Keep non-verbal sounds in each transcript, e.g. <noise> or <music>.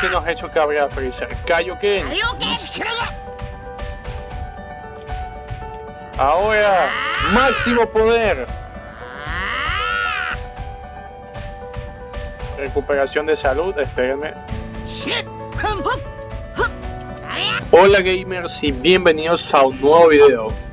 casi nos ha hecho cabrear Freezer. Kaioken. Ahora, máximo poder. Recuperación de salud, espérenme. Hola gamers y bienvenidos a un nuevo video.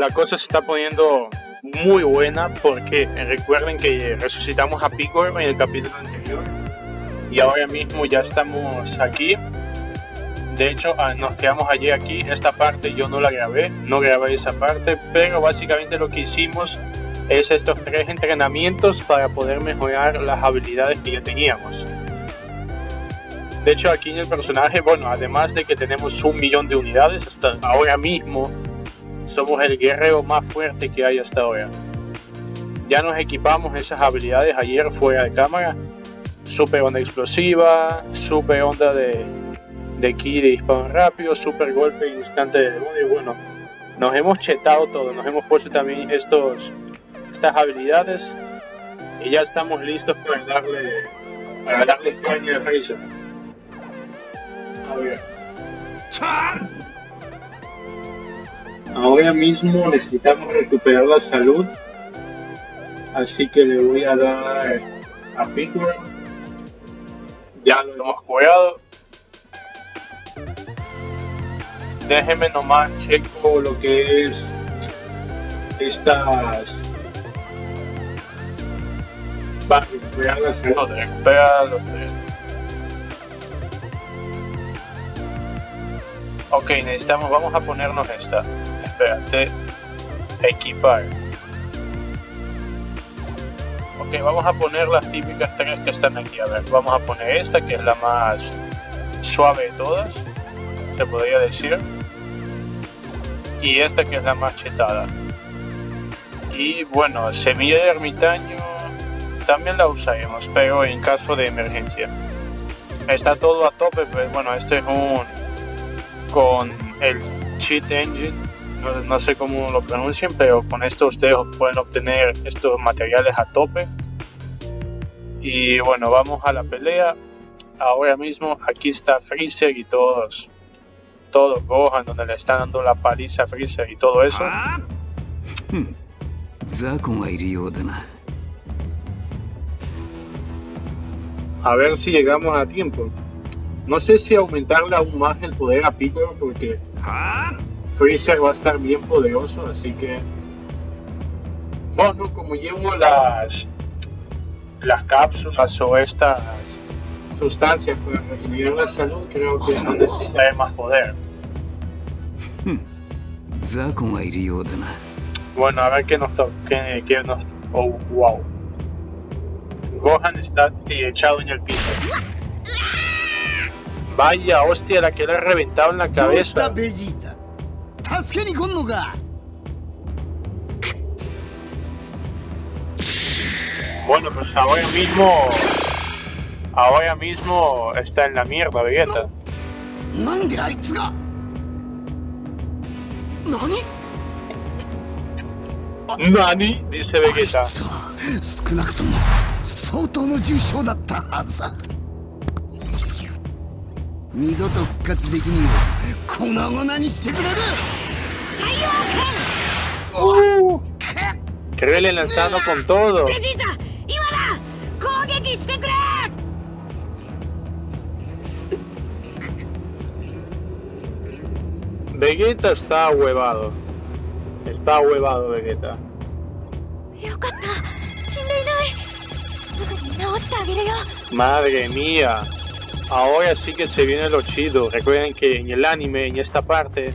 La cosa se está poniendo muy buena porque recuerden que resucitamos a Picor en el capítulo anterior y ahora mismo ya estamos aquí. De hecho ah, nos quedamos allí aquí. Esta parte yo no la grabé no grabé esa parte pero básicamente lo que hicimos es estos tres entrenamientos para poder mejorar las habilidades que ya teníamos. De hecho aquí en el personaje bueno además de que tenemos un millón de unidades hasta ahora mismo somos el guerrero más fuerte que hay hasta ahora. Ya nos equipamos esas habilidades ayer fuera de cámara. Super onda explosiva, super onda de, de ki de disparo rápido, super golpe instante de demonio. Bueno, nos hemos chetado todo, nos hemos puesto también estos, estas habilidades y ya estamos listos para darle, para darle caña a Freezer. A ver. Ahora mismo necesitamos recuperar la salud. Así que le voy a dar a Picor. Ya lo hemos curado. Déjeme nomás checo lo que es estas para recuperar la salud. Ok, necesitamos, vamos a ponernos esta espérate, equipar. Ok, vamos a poner las típicas tres que están aquí. A ver, vamos a poner esta que es la más suave de todas, se podría decir. Y esta que es la más chetada. Y bueno, semilla de ermitaño también la usaremos, pero en caso de emergencia. Está todo a tope, pues bueno, este es un con el cheat engine no, sé cómo lo pronuncien, pero con esto ustedes pueden obtener estos materiales a tope. Y bueno, vamos a la pelea. Ahora mismo aquí está Freezer y todos, todos Gohan, donde le están dando la paliza a Freezer y todo eso. A ver si llegamos a tiempo. No sé si aumentarle aún más el poder a Piccolo porque Freezer va a estar bien poderoso, así que... Bueno, como llevo las, las cápsulas o estas sustancias para regenerar la salud, creo que no necesitaré más poder. Bueno, a ver qué nos toca. Qué, qué nos... Oh, wow. Gohan está echado en el piso. Vaya, hostia, la que le ha reventado en la cabeza. Bueno, pues ahora mismo... Ahora mismo está en la mierda, Vegeta. ¿Nani? ¿Nani? Dice Vegeta. 少なくとも相当の重傷だったはずだ二度と復活できに粉々にしてくれる Uh, Krillin lanzando con todo. Vegeta está huevado. Está huevado Vegeta. Madre mía. Ahora sí que se viene lo chido. Recuerden que en el anime, en esta parte,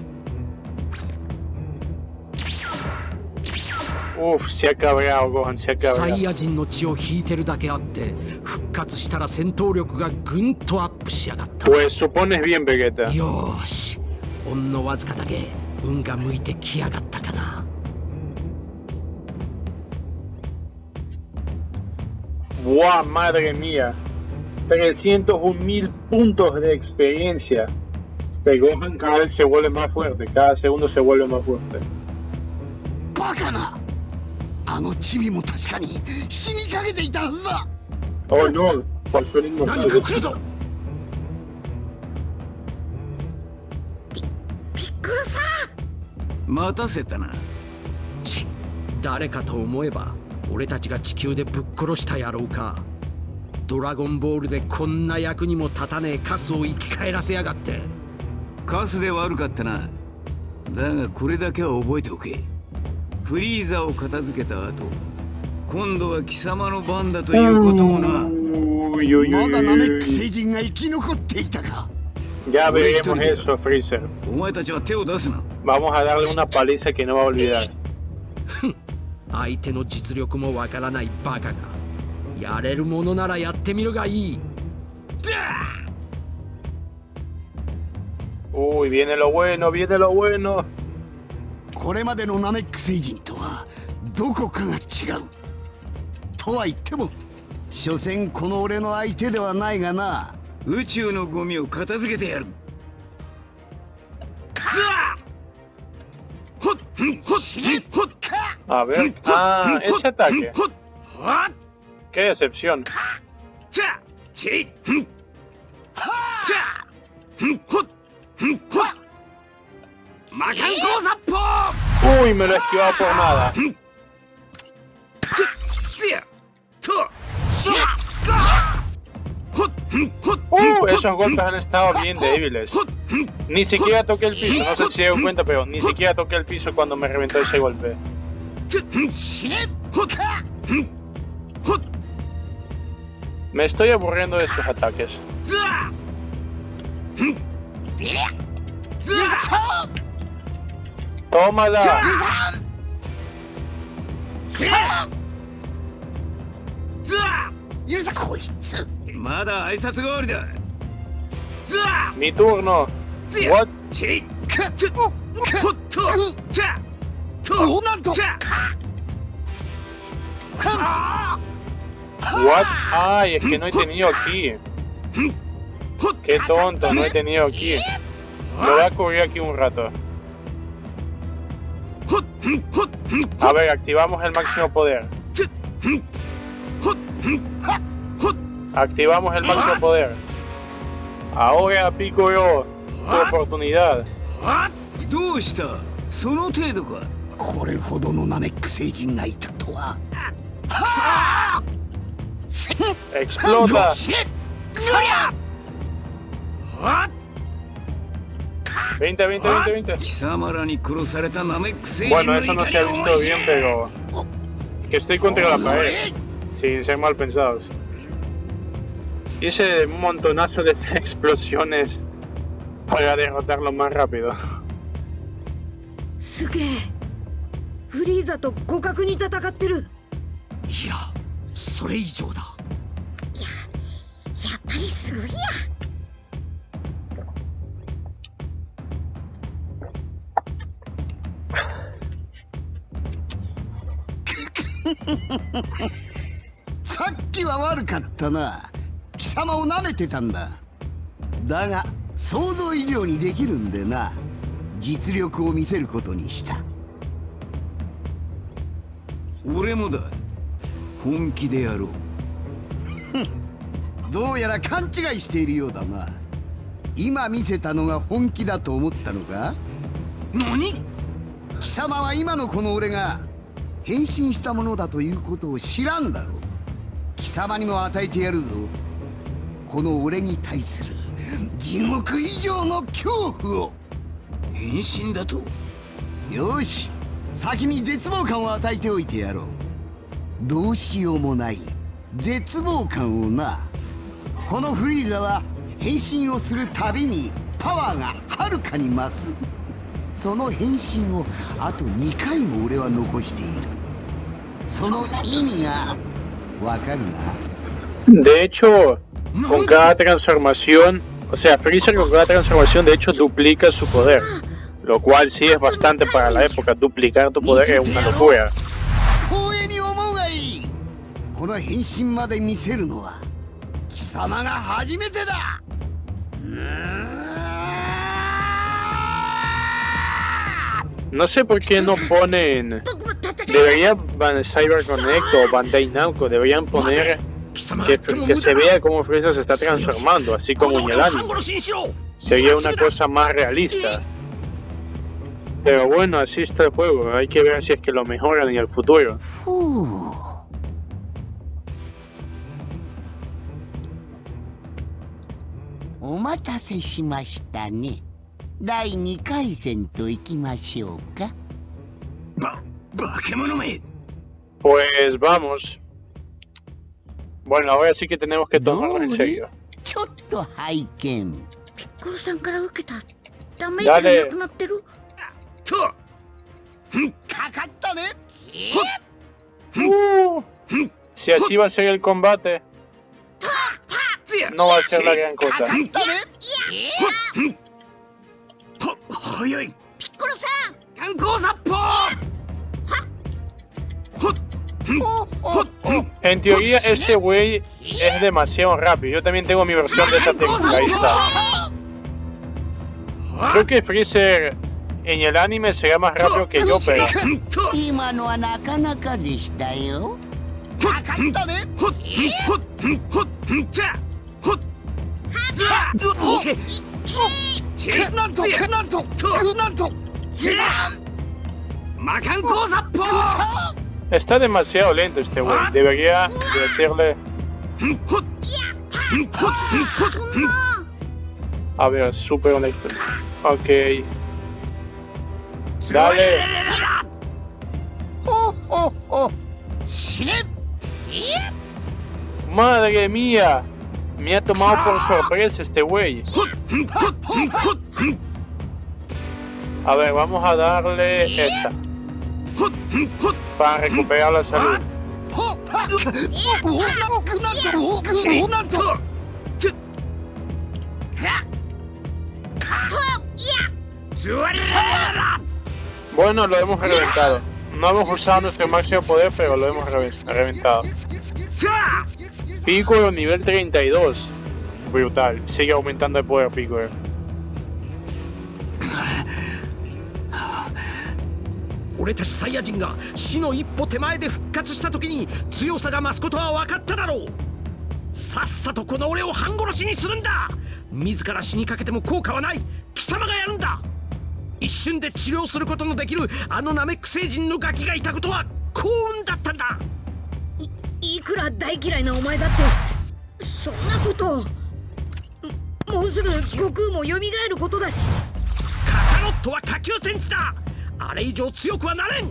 Uf, se ha cabreado, Gohan, se ha サイ cabreado. ヤ人の血を引いてるだけあって復活したら戦闘力がぐんとアップしやがった Pues supones bien, Vegeta. よーしほんのわずかだけ運が向いてきやがったかな ¡Buah, madre mía! 301 mil puntos de experiencia. Este Gohan cada vez se vuelve más fuerte, cada segundo se vuelve más fuerte. バカな あのチビも確かに死にかけていたはずだ。Oh no, por su mismo 何か来るぞ。ピックルさ待たせたな。ち誰かと思えば俺たちが地球でぶっ殺した野郎か。ドラゴンボールでこんな役にも立たねえカスを生き返らせやがって。カスで悪かったな。だがこれだけは覚えておけフリーザを片付けた後今度は貴様の番だということをなまだナメック人が生き残っていたかやべんへんお前たちは手を出すな相手の実力もわからないバカがやれるものならやってみるがいいダー Uy, viene lo bueno, viene. これまでのナメック星人とはどこかが違うとは言っても所詮この俺の相手ではないがな宇宙のゴミを片付けてやるザーほっんほっんほっ A ver. Ah, ese ataque. ほっはっ Qué decepción. じゃちんじゃんほっんほっ ¡Uy! Me lo esquivaba por nada. Uh, esos golpes han estado bien débiles. Ni siquiera toqué el piso, no sé si se dieron cuenta, pero ni siquiera toqué el piso cuando me reventó ese golpe. Me estoy aburriendo de sus ataques. ザーんザー ¡Tómala! ザ許せこいつーまだ挨拶代わりだザ Mi turno. ーザ What? チくっほっとじゃとおなんとじゃ What? Ay, es que no he tenido aquí. ほっ Qué tonto, no he tenido aquí. Lo voy a cubrir aquí un rato. A ver, activamos el máximo poder. Activamos el máximo poder. Ahora yo. tu oportunidad. Explota. 20, 20, 20, 20. Bueno, eso no se ha visto bien, pero... Que estoy contra la pared, sin ser mal pensados. Y ese montonazo de <laughs> explosiones para derrotarlo más rápido. <laughs> さっきは悪かったな。貴様を舐めてたんだ。だが想像以上にできるんでな。実力を見せることにした。俺もだ。本気でやろう。<laughs> どうやら勘違いしているようだな。今見せたのが本気だと思ったのか？何？貴様は今のこの俺が変身したものだということを知らんだろう。貴様にも与えてやるぞ。この俺に対する地獄以上の恐怖を。変身だと？よし。先に絶望感を与えておいてやろう。どうしようもない絶望感をな。このフリーザは変身をするたびにパワーがはるかに増すその変身をあと2回も俺は残している その意味がわかるな De hecho, con cada transformación, o sea, Freezer con cada transformación de hecho duplica su poder. Lo cual sí es bastante para la época. Duplicar tu poder es una locura. 光栄に思うがいいこの変身まで見せるのは貴様が初めてだうーん No sé por qué no ponen. Debería Cyber Connect o Bandai Namco, deberían poner que, se vea cómo Freezer se está transformando, así como en el anime. Sería una cosa más realista. Pero bueno, así está el juego. Hay que ver si es que lo mejoran en el futuro. Omatase shimashita ne. 待たせしましたね第2回戦といきましょうかば化け物め Pues vamos. Bueno, ahora sí que tenemos que tomarlo en serio. ちょっと拝見ピッコロさんから受けたダメージがなくなってるとかかったね Uh, si así va a ser el combate, つや no va a ser la gran か cosa. かったねは早いピッコロさん観光殺法おおお En teoría, este güey es demasiado rápido. Yo también tengo mi versión de esa técnica. Ahí está. Creo que Freezer en el anime será más rápido que yo, pero Está demasiado lento este güey. Debería decirle. A ver, super honesto. Ok. Dale. Madre mía. Me ha tomado por sorpresa este güey. A ver, vamos a darle esta. Para recuperar la salud. Bueno, lo hemos reventado. No hemos usado nuestro máximo poder, pero lo hemos reventado. Piccolo nivel 32. Brutal. Sigue aumentando el poder Piccolo. 俺たちサイヤ人が死の一歩手前で復活した時に強さが増すことは分かっただろうさっさとこの俺を半殺しにするんだ自ら死にかけても効果はない貴様がやるんだ一瞬で治療することのできるあのナメック星人のガキがいたことは幸運だったんだいいくら大嫌いなお前だってそんなことももうすぐ悟空も蘇ることだしカカロットは下級戦士だあれ以上強くはなれん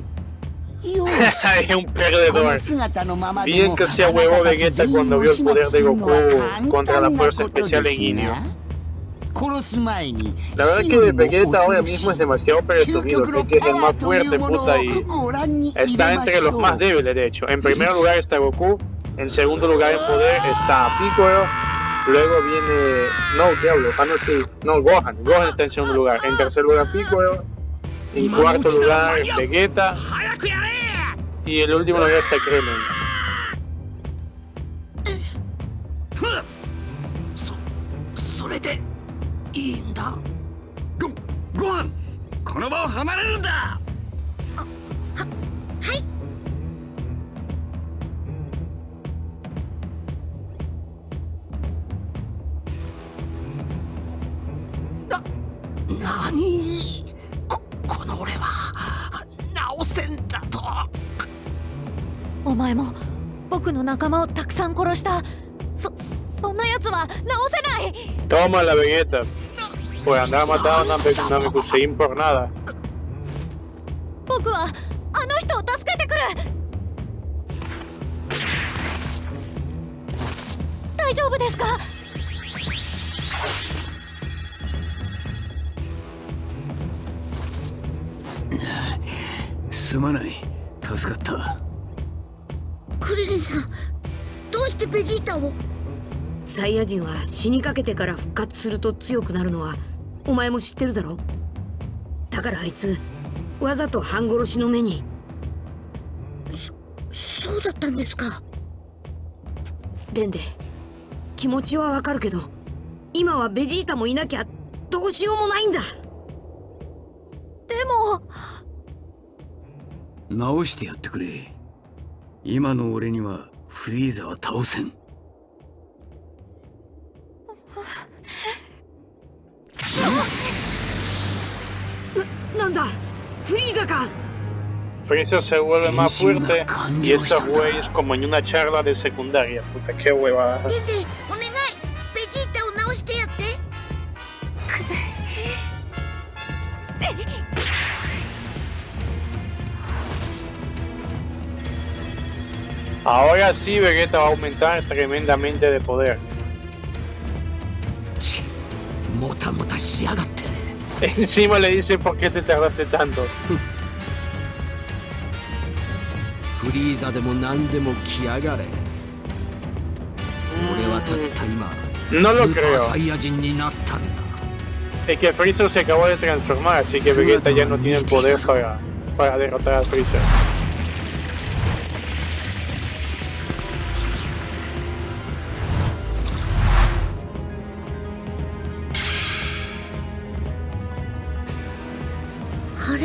よ es un この perdedor. 姿のままで Bien も que sea huevo Vegeta cuando vio el poder de Goku contra la fuerza especial en Inio. La verdad es que me pegué ahora mismo es demasiado presumido, que es el más fuerte, puta, y está entre los más débiles, de hecho. En primer lugar está Goku, en segundo lugar en poder está Piccolo, luego viene... No, diablo, ah, no, sí, no, Gohan, Gohan está en segundo lugar. En tercer lugar Piccolo, en cuarto lugar Vegeta, y el último lugar está Kremlin. いいんだごご飯この場を離れるんだ。何？ここの俺は直せんだと。お前も僕の仲間をたくさん殺した。そそんな奴は直せない。Toma la Vegeta. Por andar matando a Namek- Namekusein por nada. 僕はあの人を助けてくる大丈夫ですかすまない助かったクリリンさんどうしてベジータをサイヤ人は死にかけてから復活すると強くなるのはお前も知ってるだろ？だからあいつわざと半殺しの目に。そそうだったんですか？デンデ気持ちはわかるけど今はベジータもいなきゃどうしようもないんだ。でも。直してやってくれ。今の俺にはフリーザは倒せん onda? ¡Freezer acá! Se vuelve más fuerte y estos güeyes como en una charla de secundaria. Puta, qué huevada. Ahora sí Vegeta va a aumentar tremendamente de poder. <laughs> Encima le dice por qué te tardaste tanto. Mm. No lo creo. Es que Freezer se acabó de transformar, así que Vegeta ya no tiene el poder para, para derrotar a Freezer.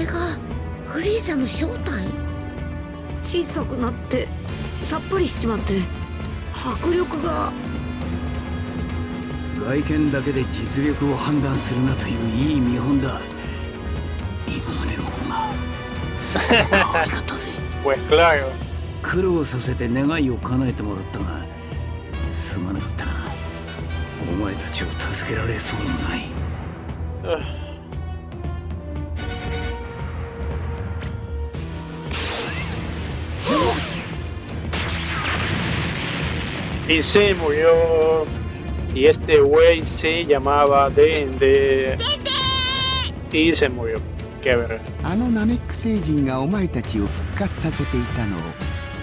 れがフリーザの正体？小さくなってさっぱりしちまって迫力が。外見だけで実力を判断するなといういい見本だ。今までの方がずっと可愛かったぜ. <laughs> 苦労させて願いを叶えてもらったがすまなかったな。お前たちを助けられそうもない <laughs> Y se murió. Y este güey se llamaba Dende. Y se murió. Qué verga. あのナメック星人がお前たちを復活させていたのを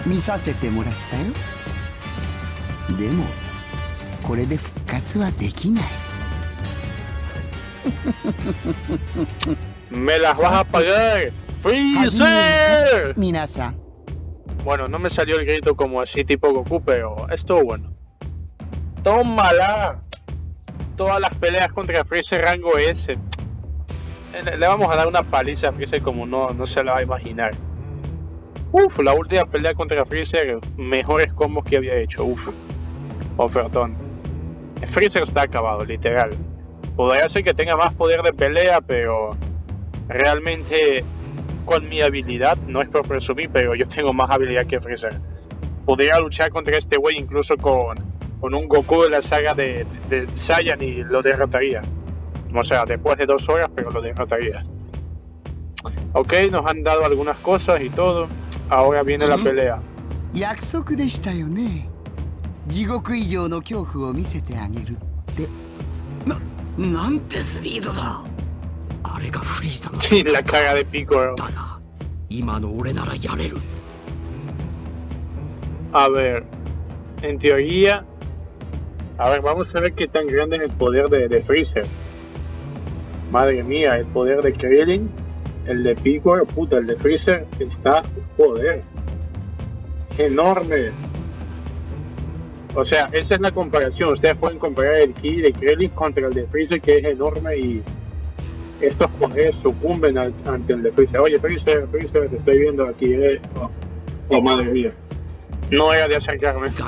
見させてもらったよでもこれで復活はできない ¡Me las vas a pagar! 始めよう ¡Freezer! か皆さん Bueno, no me salió el grito como así tipo Goku, pero estuvo bueno. ¡Tómala! Todas las peleas contra Freezer rango S. Le, vamos a dar una paliza a Freezer como no, no se la va a imaginar. Uf, la última pelea contra Freezer, mejores combos que había hecho. Uf. Oh, perdón. Freezer está acabado, literal. Podría ser que tenga más poder de pelea, pero realmente con mi habilidad, no es por presumir, pero yo tengo más habilidad que Freezer. Podría luchar contra este güey incluso con, con un Goku de la saga de, de Saiyan y lo derrotaría. O sea, después de dos horas, pero lo derrotaría. Ok, nos han dado algunas cosas y todo. Ahora viene la Ujú. pelea. 約束でしたよね地獄以上の恐怖を見せてあげるってなんてスピードだあれがフリーザの Sí, la <laughs> caga de Piccolo. A ver, en teoría... A ver, vamos a ver qué tan grande es el poder de, de Freezer. Madre mía, el poder de Krillin, el de Piccolo, puta, el de Freezer, está poder. Enorme. O sea, esa es la comparación. Ustedes pueden comparar el ki de Krillin contra el de Freezer, que es enorme y estos poderes sucumben al- ante el de Freezer. Oye, Freezer, Freezer, te estoy viendo aquí, eh. Oh, oh, madre mía. No era de acercarme. Era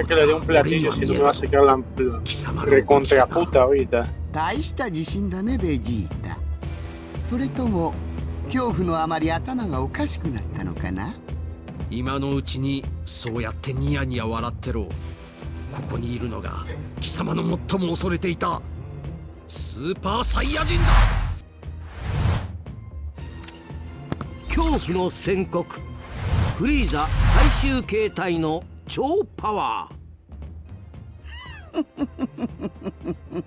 う que だ le dé が un platillo, は si 見 no え me る va a ぞ sacar la, la の動き recontra が puta ahorita. 大した自信だねベジータそれとも恐怖のあまり頭がおかしくなったのかな今のうちにそうやってニヤニヤ笑ってろここにいるのが貴様の最も恐れていたスーパーサイヤ人だ。恐怖の宣告。フリーザ最終形態の超パワー。<laughs>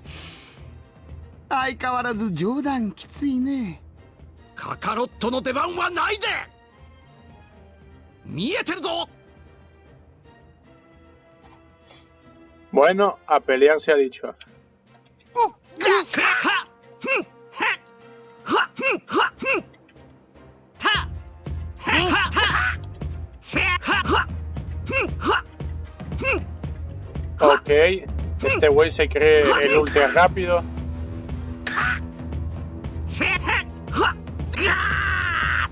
相変わらず冗談きついね。カカロットの出番はないで見えてるぞ。Bueno, a pelear se ha dicho. Ok, este güey se cree el ultra rápido.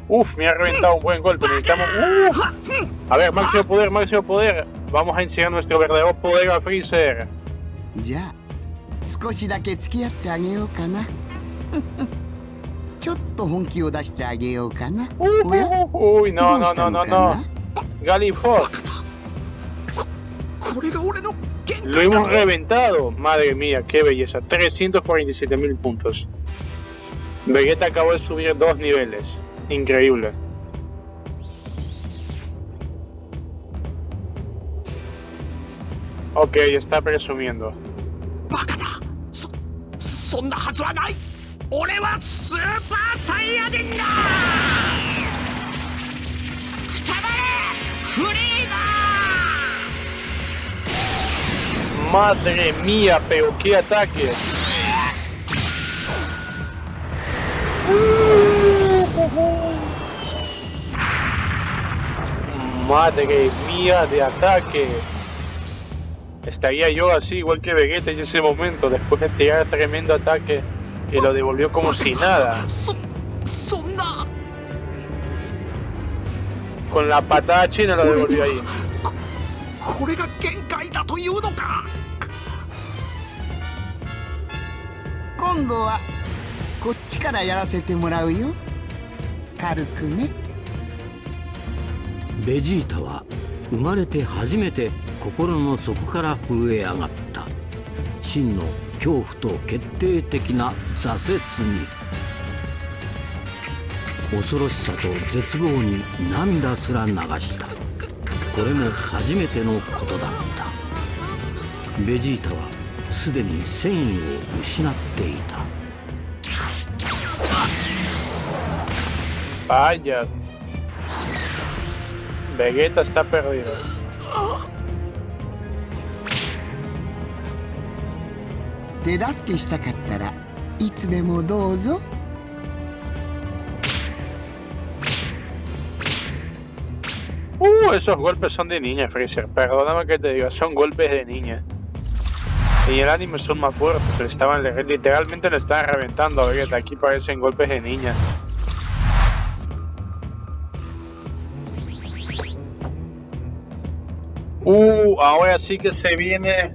Uf, me ha reventado un buen golpe. Necesitamos. A ver, máximo poder, máximo poder. Vamos a enseñar nuestro verdadero poder a Freezer. Ya. 少しだけ付き合ってあげようかなちょっと本気を出してあげようかな Uy, おや uy, ど no, う no, した no, の no, か no. な Galifot, これが俺の限 lo 界だ hemos reventado. Madre mía, qué belleza. 347 mil puntos. Vegeta acabó de subir dos niveles. Increíble. Ok, está presumiendo. そんなはずはない。俺はスーパーサイヤ人だ。くたばれフリーダマデレミアペオキアタケマデレミアデアタケ Estaría yo así, igual que Vegeta en ese momento, después de tirar tremendo ataque y lo devolvió como si nada. そそんな Con la patada china lo devolvió ahí. これが限界だというのか今度はこっちからやらせてもらうよ軽くねベジータは生まれて初めて 心の底から震え上がった。真の恐怖と決定的な挫折に。恐ろしさと絶望に涙すら流した。これも初めてのことだった。ベジータはすでに戦意を失っていた。Vaya. Vegeta está perdido. 手助けしたかったらいつでもどうぞ Uh, esos golpes son de niña, Freezer. Perdóname que te diga, son golpes de niña. Y en el anime son más fuertes, le estaban, literalmente le estaban reventando a Vegeta. Aquí parecen golpes de niña. Uh, ahora sí que se viene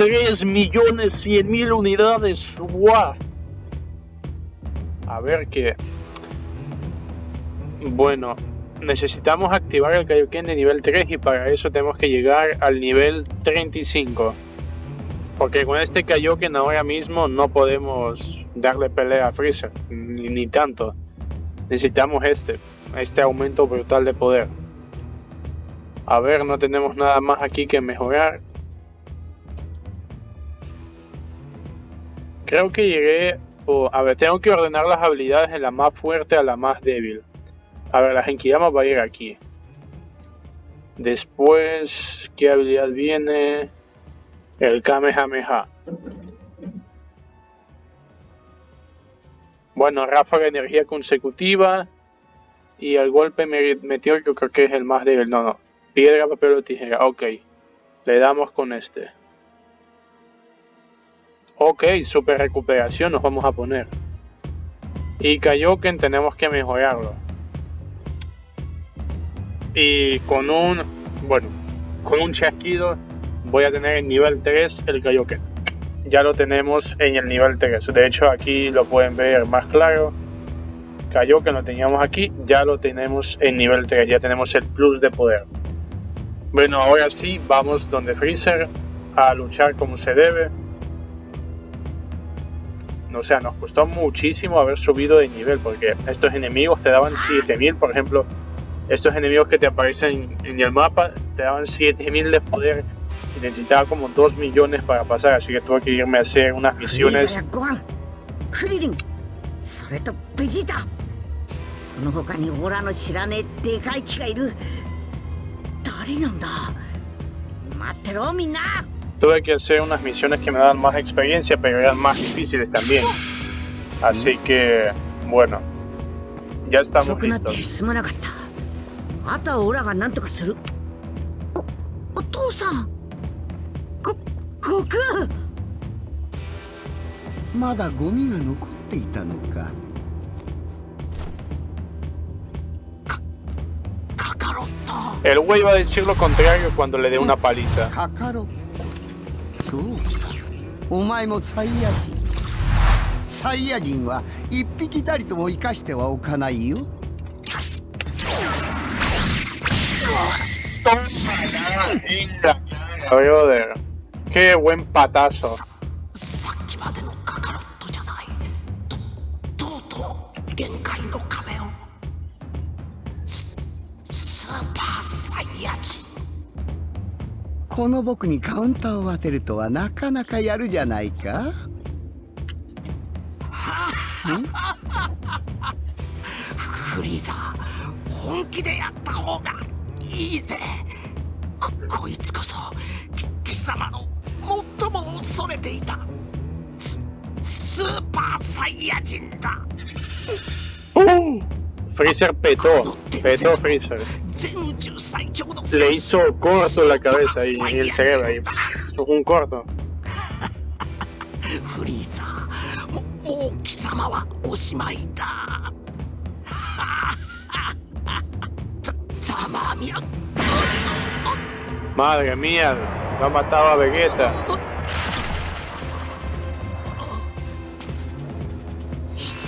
3 millones 100 mil unidades. ¡Guau! A ver qué. Bueno, necesitamos activar el Kaioken de nivel 3 y para eso tenemos que llegar al nivel 35. Porque con este Kaioken ahora mismo no podemos darle pelea a Freezer, ni, ni tanto. Necesitamos este, este aumento brutal de poder. A ver, no tenemos nada más aquí que mejorar. Creo que llegué... a ver, tengo que ordenar las habilidades de la más fuerte a la más débil. A ver, la Genkidama va a ir aquí. Después, ¿qué habilidad viene? El Kamehameha. Bueno, ráfaga de energía consecutiva. Y el golpe me- meteórico creo que es el más débil. No, no. Piedra, papel o tijera. Ok. Le damos con este. Ok, super recuperación nos vamos a poner. Y Kaioken tenemos que mejorarlo. Y con un... Bueno, con un chasquido voy a tener en nivel 3 el Kaioken. Ya lo tenemos en el nivel 3. De hecho aquí lo pueden ver más claro. Kaioken lo teníamos aquí, ya lo tenemos en nivel 3. Ya tenemos el plus de poder. Bueno, ahora sí, vamos donde Freezer a luchar como se debe o sea, nos costó muchísimo haber subido de nivel, porque estos enemigos te daban 7000, por ejemplo, estos enemigos que te aparecen en el mapa te daban 7000 de poder y necesitaba como 2 millones para pasar, así que tuve que irme a hacer unas misiones tuve que hacer unas misiones que me daban más experiencia, pero eran más difíciles también. Así que, bueno, ya estamos listos. El güey va a decir lo contrario cuando le dé una paliza. そう。かお前もサイヤ人。サイヤ人は一匹たりとも生かしてはおかないよ。Brother, qué buen patazo. この僕にカウンターを当てるとはなかなかやるじゃないか。フリーザ本気でやった方がいいぜ。ここいつこそき貴様の最も恐れていたススーパーサイヤ人だ。Freezer petó, petó Freezer. 全宇宙最強の Le hizo corto la cabeza ahí, y el cerebro ahí. Un corto. <laughs> <laughs> Madre mía, va a matar a Vegeta.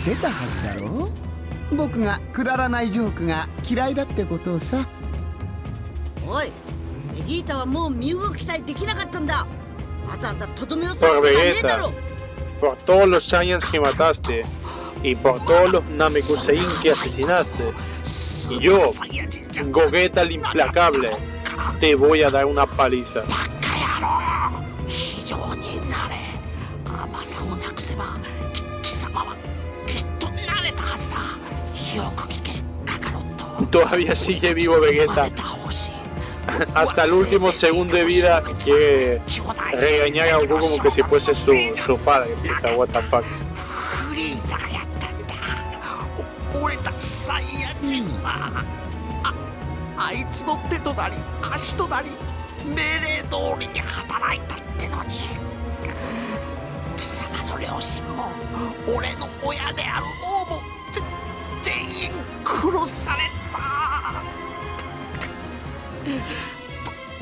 ¿Qué 僕がくだらないジョークが嫌いだってことをさおいベジータはもう身動きさえできなかったんだわざわざとどめを刺とはねえだ Vegeta, ろ por todos los Saiyans que mataste y por todos los Namekusein que asesinaste, Yo Gogeta el implacable, te voy a dar una paliza. Todavía sigue vivo Vegeta. Hasta el último segundo de vida quiere regañar a Goku como que si fuese su, su padre. Puta, what the fuck.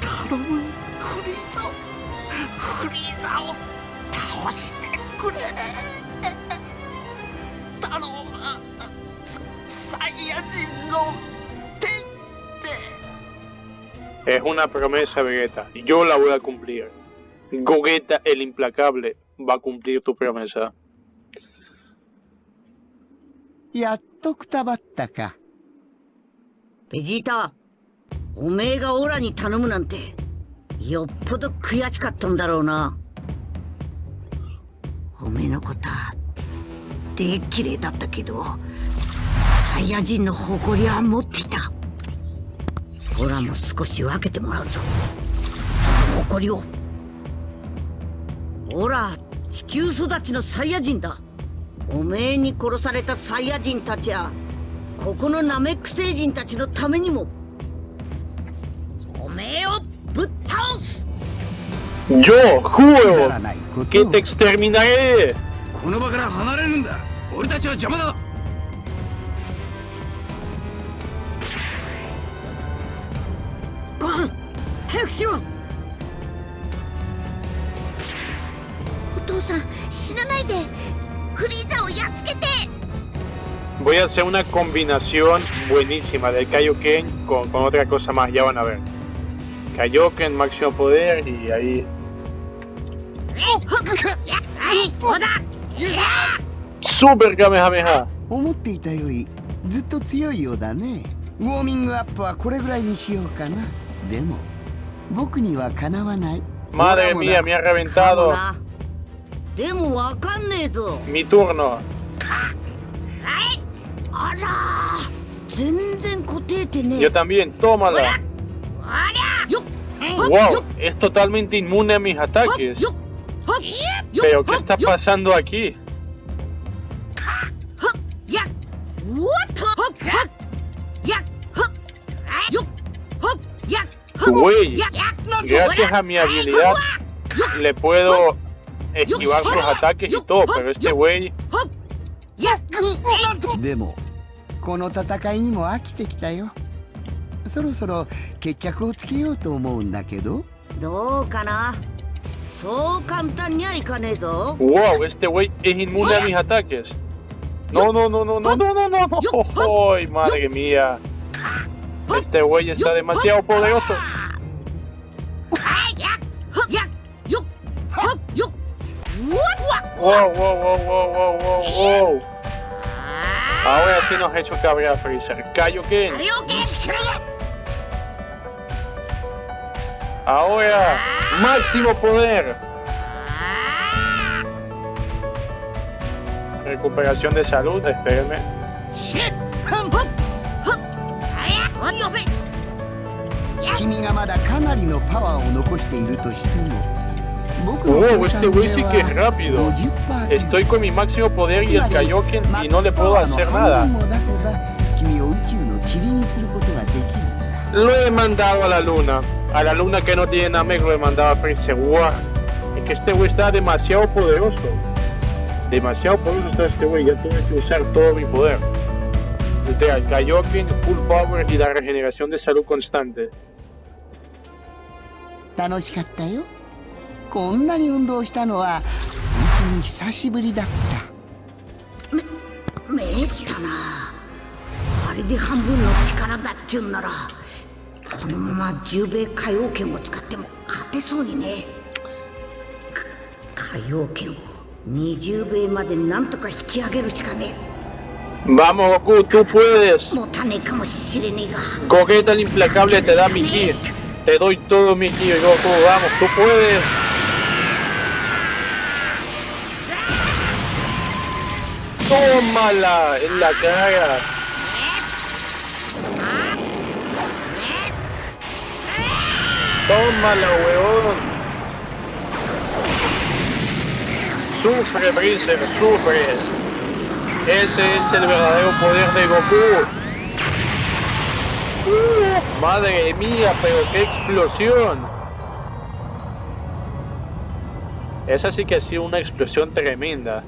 頼むフリーザをフリーザを倒してくれ頼むササイヤ人の手で Es una promesa, Vegeta. Yo la voy a cumplir. Gogeta el implacable va a cumplir tu promesa. やっとくたばったかベジータ おめえがオラに頼むなんてよっぽど悔しかったんだろうな。おめえのことはでっきれいだったけどサイヤ人の誇りは持っていた。オラも少し分けてもらうぞ。その誇りを。オラ地球育ちのサイヤ人だ。おめえに殺されたサイヤ人たちやここのナメック星人たちのためにも。おめえをぶっ倒す Yo くだ juro らないこと que を te exterminaré. この場から離れるんだ俺たちは邪魔だご飯早くしろお父さん死なないでフリーザをやっつけて Voy a hacer una combinación buenísima del Kaioken con, con otra cosa más, ya van a ver. Kaioken, máximo poder y ahí. Super Kamehameha. 思っていたよりずっと強いようだねウォーミングアップはこれぐらいにしようかなでも僕にはかなわない Madre mía, me ha かも reventado. なでもわかんねえぞ Mi turno. あら全然答えてね Yo え también, tómala. ¡Wow! Es totalmente inmune a mis ataques. ¿Pero qué está pasando aquí? Güey, gracias a mi habilidad le puedo esquivar sus ataques y todo, pero este güey... Demo, そろそろ決着をつけようと思うんだけどどうかなそう簡単にはいかねえぞ Wow, este güey es inmune a mis ataques. No, no, no, no, no, no, no, no, no. <laughs> Ay, madre mía. Este güey está demasiado poderoso. やっやっよっはっよっうわっ Wow, wow, wow, wow, wow, wow, wow. Ahora sí nos ha hecho cabrear Freezer. Kaioken. よ Ahora, máximo poder. Recuperación de salud, espérenme. Wow, oh, este güey sí que es rápido. Estoy con mi máximo poder y el Kaioken y no le puedo hacer nada. Lo he mandado a la luna A la luna que no tiene Namek lo he mandado a Freezer. Wow. Es que este güey está demasiado poderoso. Demasiado poderoso está este güey. Ya tuve que usar todo mi poder. Desde el Kaioken, Full Power y la regeneración de salud constante. 楽しかったよこんなに運動したのは本当に久しぶりだっためったなあれで半分の力だっちゅうんなら このまま十米海王権を使っても勝てそうにね。海王権を20米までなんとか引き上げるしかね。バモゴクトゥプレスモタネカモシレネガゴケタンインプレカブおテダミギーテドイトドミギーゴクバモトゥプレストーマラエンラカガ Tómala, weón. Sufre, Freezer, sufre. Ese es el verdadero poder de Goku. Uh, madre mía, pero qué explosión. Esa sí que ha sido una explosión tremenda.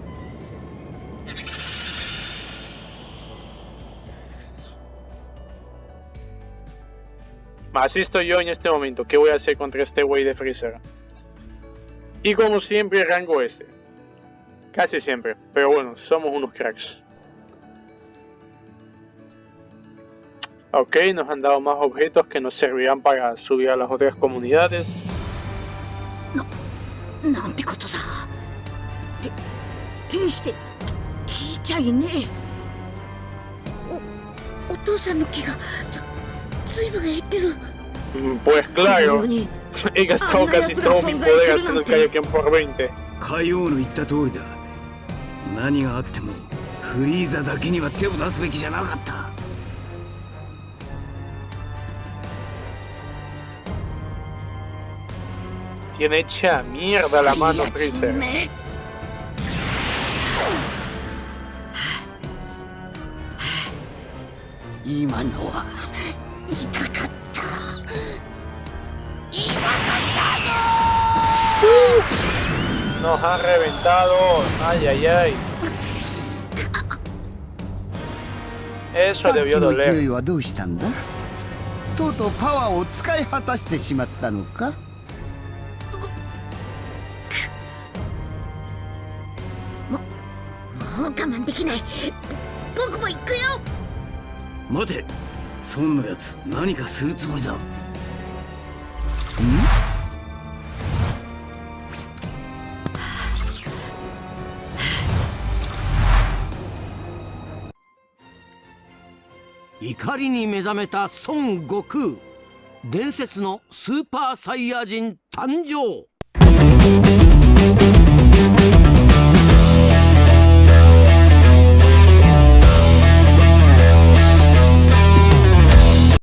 Así estoy yo en este momento. ¿Qué voy a hacer contra este güey de Freezer? Y como siempre, rango este Casi siempre. Pero bueno, somos unos cracks. Ok, nos han dado más objetos que nos servirán para subir a las otras comunidades. No, no te. Te, este, kichai ne. O, o えおお父さんの気が減ってる Mm, Pues claro, he gastado Ah, casi todo mi poder haciendo Kaioken por 20. 海王の言った通りだ何があってもフリーザだけには手を出すべきじゃなかった Tiene hecha mierda la mano Freezer. め今のは Nos han reventado. Ay, ay, ay. Eso debió の勢 doler. いはどうしたんだとうとうパワーを使い果たしてしまったのかもう我慢できない僕も行くよ待て孫のやつ何かするつもりだ怒りに目覚めた孫悟空。伝説のスーパーサイヤ人誕生。